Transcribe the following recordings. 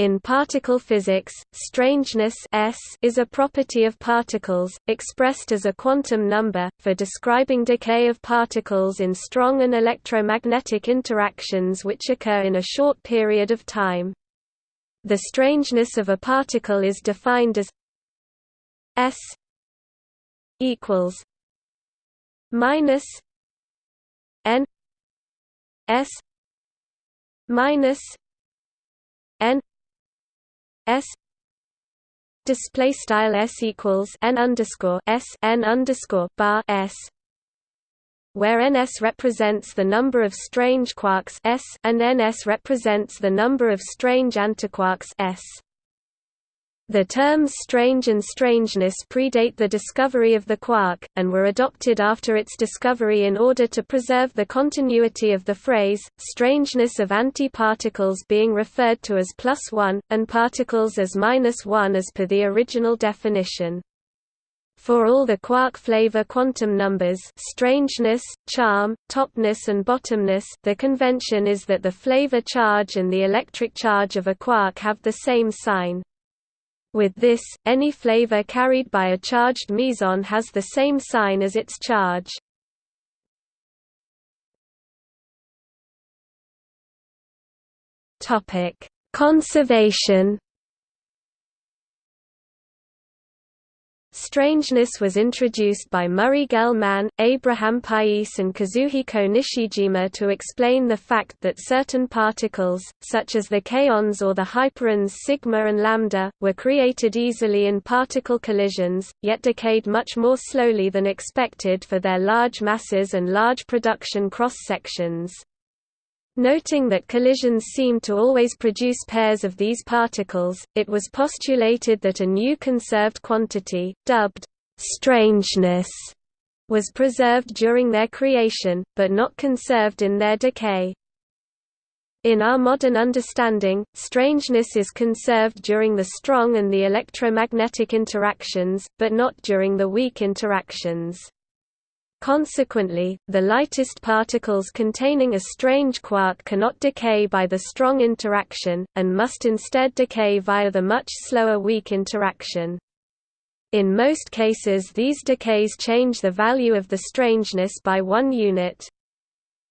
In particle physics, strangeness S is a property of particles, expressed as a quantum number, for describing decay of particles in strong and electromagnetic interactions which occur in a short period of time. The strangeness of a particle is defined as S equals minus N S minus N S display style S equals N underscore S N underscore bar S where ns represents the number of strange quarks s and ns represents the number of strange antiquarks s. The terms strange and strangeness predate the discovery of the quark, and were adopted after its discovery in order to preserve the continuity of the phrase, strangeness of antiparticles being referred to as plus one, and particles as minus one as per the original definition. For all the quark flavor quantum numbers strangeness, charm, topness and bottomness the convention is that the flavor charge and the electric charge of a quark have the same sign. With this, any flavor carried by a charged meson has the same sign as its charge. Conservation Strangeness was introduced by Murray Gell-Mann, Abraham Pais and Kazuhiko Nishijima to explain the fact that certain particles, such as the kaons or the hyperons sigma and lambda, were created easily in particle collisions, yet decayed much more slowly than expected for their large masses and large production cross-sections. Noting that collisions seem to always produce pairs of these particles, it was postulated that a new conserved quantity, dubbed strangeness, was preserved during their creation, but not conserved in their decay. In our modern understanding, strangeness is conserved during the strong and the electromagnetic interactions, but not during the weak interactions. Consequently, the lightest particles containing a strange quark cannot decay by the strong interaction, and must instead decay via the much slower weak interaction. In most cases these decays change the value of the strangeness by one unit.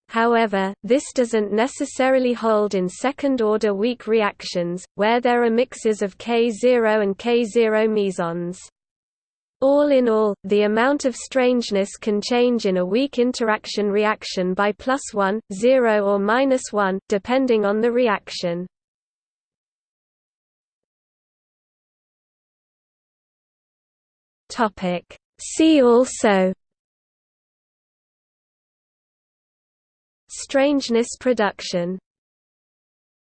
However, this doesn't necessarily hold in second-order weak reactions, where there are mixes of K0 and K0 mesons. All in all, the amount of strangeness can change in a weak interaction reaction by plus 1, 0 or minus 1, depending on the reaction. See also Strangeness production